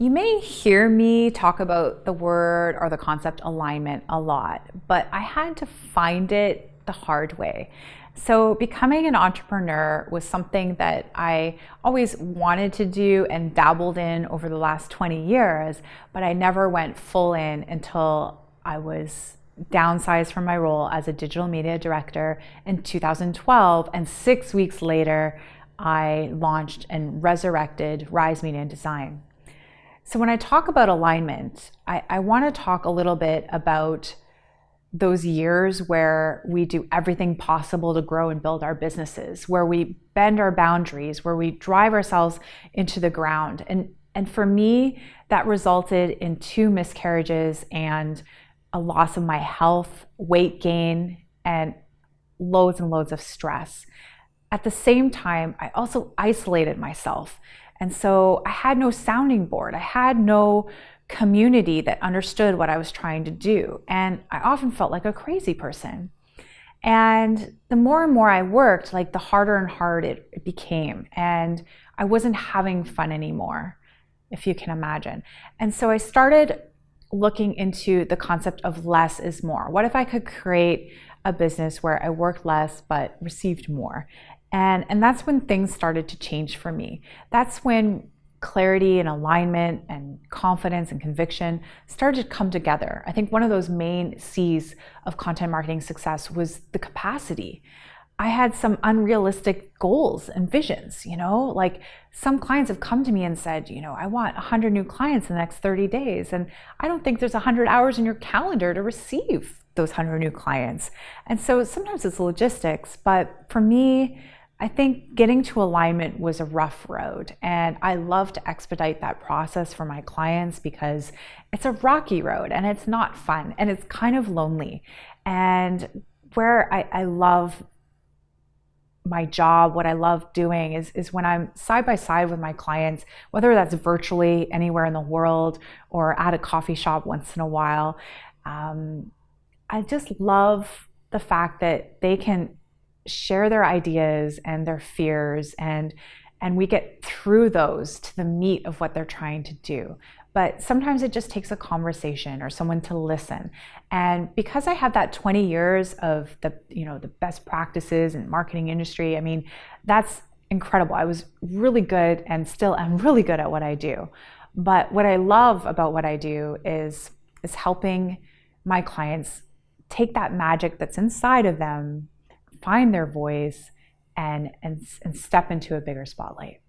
You may hear me talk about the word or the concept alignment a lot, but I had to find it the hard way. So, becoming an entrepreneur was something that I always wanted to do and dabbled in over the last 20 years, but I never went full in until I was downsized from my role as a digital media director in 2012. And six weeks later, I launched and resurrected Rise Media and Design. So when I talk about alignment, I, I want to talk a little bit about those years where we do everything possible to grow and build our businesses, where we bend our boundaries, where we drive ourselves into the ground. And, and for me, that resulted in two miscarriages and a loss of my health, weight gain, and loads and loads of stress. At the same time, I also isolated myself and so I had no sounding board. I had no community that understood what I was trying to do. And I often felt like a crazy person. And the more and more I worked, like the harder and harder it, became. And I wasn't having fun anymore, if you can imagine. And so I started looking into the concept of less is more. What if I could create a business where I worked less but received more? And, and that's when things started to change for me. That's when clarity and alignment and confidence and conviction started to come together. I think one of those main C's of content marketing success was the capacity. I had some unrealistic goals and visions, you know, like some clients have come to me and said, you know, I want 100 new clients in the next 30 days. And I don't think there's 100 hours in your calendar to receive those 100 new clients. And so sometimes it's logistics, but for me, I think getting to alignment was a rough road, and I love to expedite that process for my clients because it's a rocky road and it's not fun and it's kind of lonely. And where I, I love my job, what I love doing is, is when I'm side by side with my clients, whether that's virtually anywhere in the world or at a coffee shop once in a while. Um, I just love the fact that they can share their ideas and their fears and and we get through those to the meat of what they're trying to do. But sometimes it just takes a conversation or someone to listen. And because i have that 20 years of the you know the best practices in marketing industry i mean that's incredible. I was really good and still am really good at what i do. But what i love about what i do is is helping my clients take that magic that's inside of them find their voice and, and, and step into a bigger spotlight.